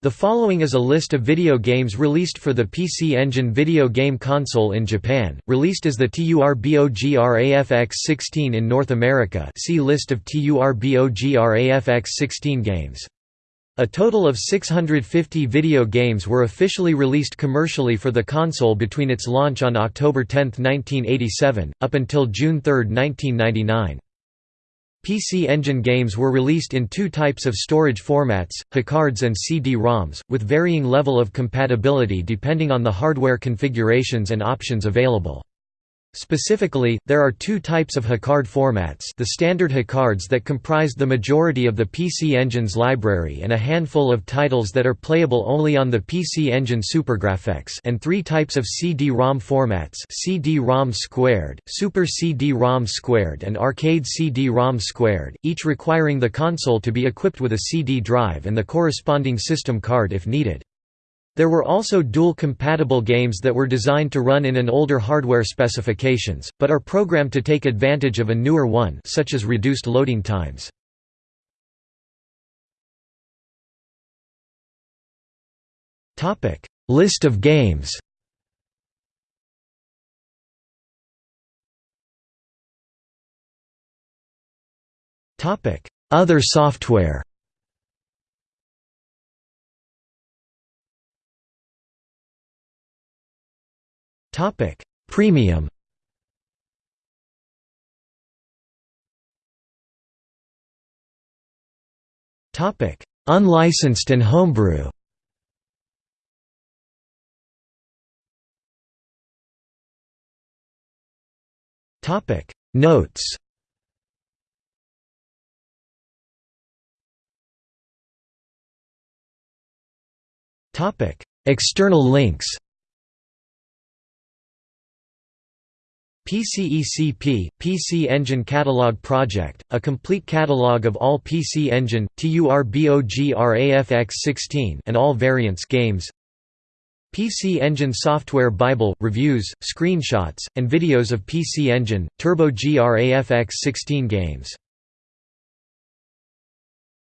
The following is a list of video games released for the PC Engine video game console in Japan, released as the TURBOGRAFX-16 in North America see List of TURBOGRAFX-16 games. A total of 650 video games were officially released commercially for the console between its launch on October 10, 1987, up until June 3, 1999. PC Engine games were released in two types of storage formats, HuCards and CD-ROMs, with varying level of compatibility depending on the hardware configurations and options available. Specifically, there are two types of HuCard formats the standard HuCards that comprise the majority of the PC Engine's library and a handful of titles that are playable only on the PC Engine SuperGrafx and three types of CD-ROM formats CD-ROM squared, Super CD-ROM squared and Arcade CD-ROM squared, each requiring the console to be equipped with a CD drive and the corresponding system card if needed. There were also dual-compatible games that were designed to run in an older hardware specifications, but are programmed to take advantage of a newer one such as reduced loading times. List of games Other software Topic: Premium. Topic: Unlicensed and homebrew. Topic: Notes. Topic: External links. PCECP, PC Engine Catalog Project, a complete catalog of all PC Engine, TURBOGRAFX16 and all variants games. PC Engine Software Bible, reviews, screenshots, and videos of PC Engine, Turbo GRAFX16 games